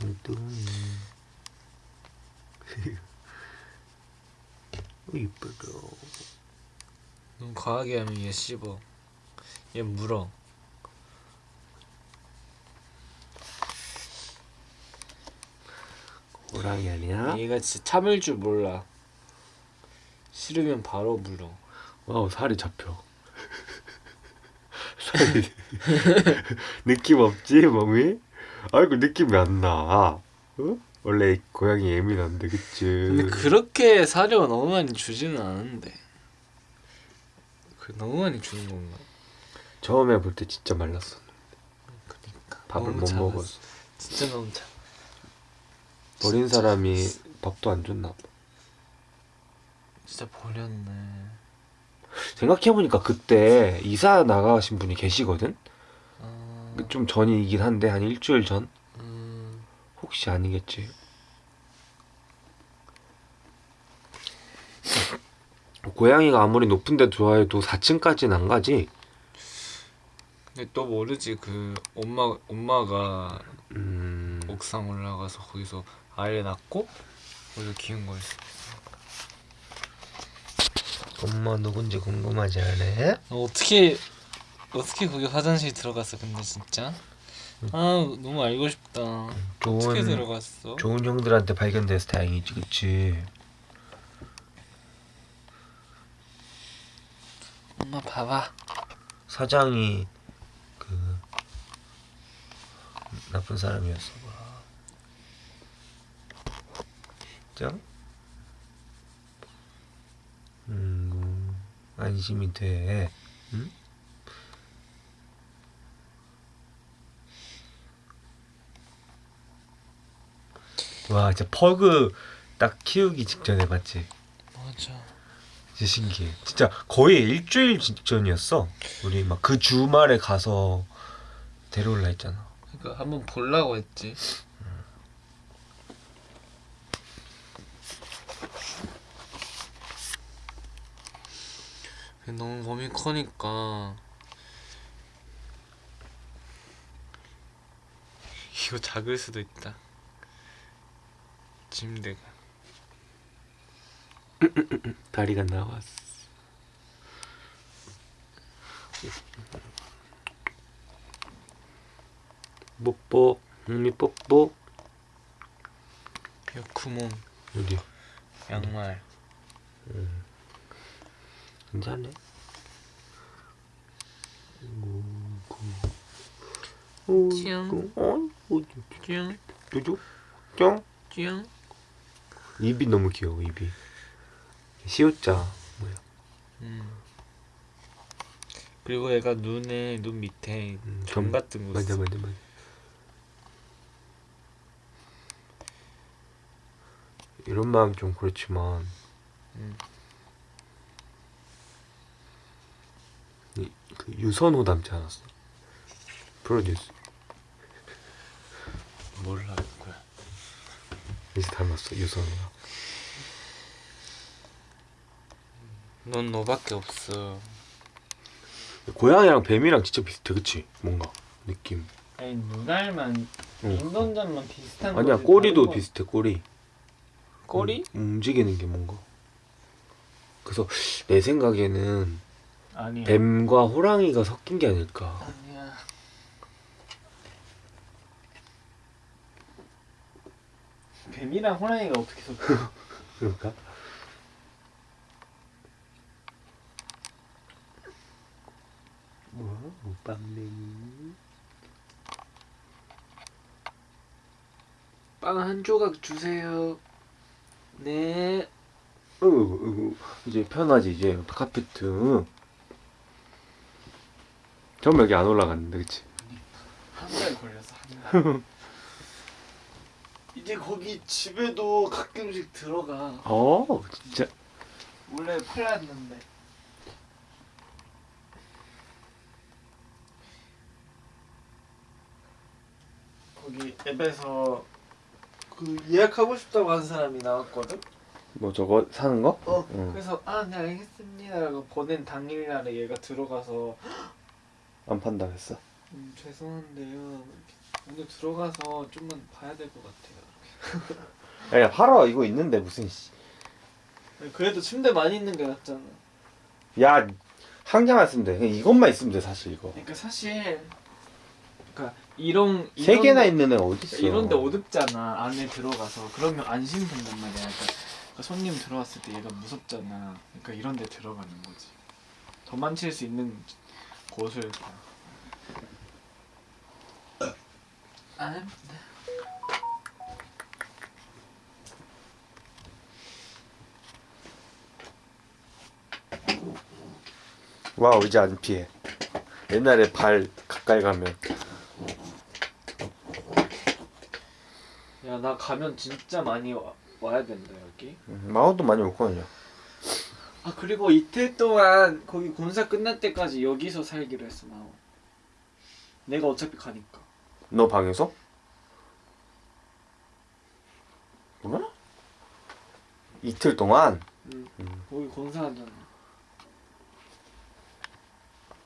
뚱뚱이 이쁘다. 너무 과하게 하면 얘 씹어. 얘 물어. 호랑이 아니야? 얘가 진짜 참을 줄 몰라. 싫으면 바로 물어. 와우 살이 잡혀. 살이. 느낌 없지 몸이? 아이고 느낌이 안 나. 어? 원래 고양이 예민한데 그치? 근데 그렇게 사료 너무 많이 주지는 않은데. 그 너무 많이 주는 건가? 처음에 볼 때 진짜 말랐어 그니까. 밥을 못 작았어. 먹었어 진짜 너무 작. 버린 진짜 사람이 밥도 안 줬나 봐. 진짜 버렸네. 생각해보니까 그때 이사 나가신 분이 계시거든? 아, 좀 전이긴 한데 한 일주일 전? 음, 혹시 아니겠지 고양이가 아무리 높은 데 좋아해도 4층까지는 안 가지? 근데 또 모르지 그 엄마 엄마가 음... 옥상 올라가서 거기서 아이를 낳고 거기서 키운 거일 수 엄마 누군지 궁금하지 않아? 어, 어떻게 어떻게 거기 화장실 들어갔어 근데 진짜? 아 너무 알고 싶다. 어떻게 좋은, 들어갔어? 좋은 형들한테 발견돼서 다행이지 그치? 엄마 봐봐. 사장이 그 나쁜 사람이었어. 봐 진짜? 음 안심이 돼. 응? 와 진짜 퍼그 딱 키우기 직전에 맞지? 맞아 진짜 신기해. 진짜 거의 일주일 직전이었어. 우리 막 그 주말에 가서 데려올라 했잖아. 그러니까 한번 보려고 했지 너무 몸이 커니까 이거 작을 수도 있다 침대가 다리가 나왔어. 뽀뽀, 흥미 뽀뽀. 이 구멍 여기 양말 괜찮네. 찡. 어이구, 쭈영 쭈쭈, 쫑. 쭈영 입이 너무 귀여워 입이. 시옷자 뭐야? 음. 그리고 얘가 눈에 눈 밑에 음, 점 점- 같은 거 맞아. 맞아 맞아. 이런 마음 좀 그렇지만 음. 이, 그 유선호 닮지 않았어? 프로듀스 몰라 이제 닮았어 유선호가 넌 너밖에 없어. 고양이랑 뱀이랑 진짜 비슷해 그치? 뭔가 느낌 아니 눈알만 응. 인던장만 비슷한 아니야 거지, 꼬리도 비슷해 꼬리 꼬리? 음, 움직이는 게 뭔가 그래서 내 생각에는 아니야. 뱀과 호랑이가 섞인 게 아닐까 아니 야. 뱀이랑 호랑이가 어떻게 섞여? 그럴까? 뭐? 못밤냉이 빵 한 조각 주세요. 네. 어이구, 어이구, 이제 편하지 이제 카페트 처음 여기 안 올라갔는데 그치? 한 달 걸려서 한 달. 이제 거기 집에도 가끔씩 들어가. 어 진짜 원래 팔랐는데. 거기 앱에서 그 예약하고 싶다고 한 사람이 나왔거든. 뭐 저거 사는 거? 어. 응. 그래서 아, 네 알겠습니다라고 보낸 당일날에 얘가 들어가서 안 판다 했어 음, 죄송한데요. 근데 들어가서 좀만 봐야 될 것 같아요. 야 팔아 이거 있는데 무슨 씨. 그래도 침대 많이 있는 게 낫잖아. 야 한 개만 있으면 돼. 그냥 이것만 있으면 돼 사실 이거. 그러니까 사실 그러니까 이런 세 이런 개나 데- 있는 애 어디 있어? 이런데 어둡잖아 안에 들어가서 그러면 안심 든단 말이야. 그러니까, 그러니까 손님 들어왔을 때 얘가 무섭잖아. 그러니까 이런데 들어가는 거지. 도망칠 수 있는 곳을 봐. 아, 와우 이제 안 피해. 옛날에 발 가까이 가면 야 나 가면 진짜 많이 와, 와야 된다 여기. 음, 마오도 많이 올거든요. 아 그리고 이틀 동안 거기 공사 끝날 때까지 여기서 살기로 했어 마오. 내가 어차피 가니까. 너 방에서? 뭐야? 이틀 동안 응. 거기 공사하잖아.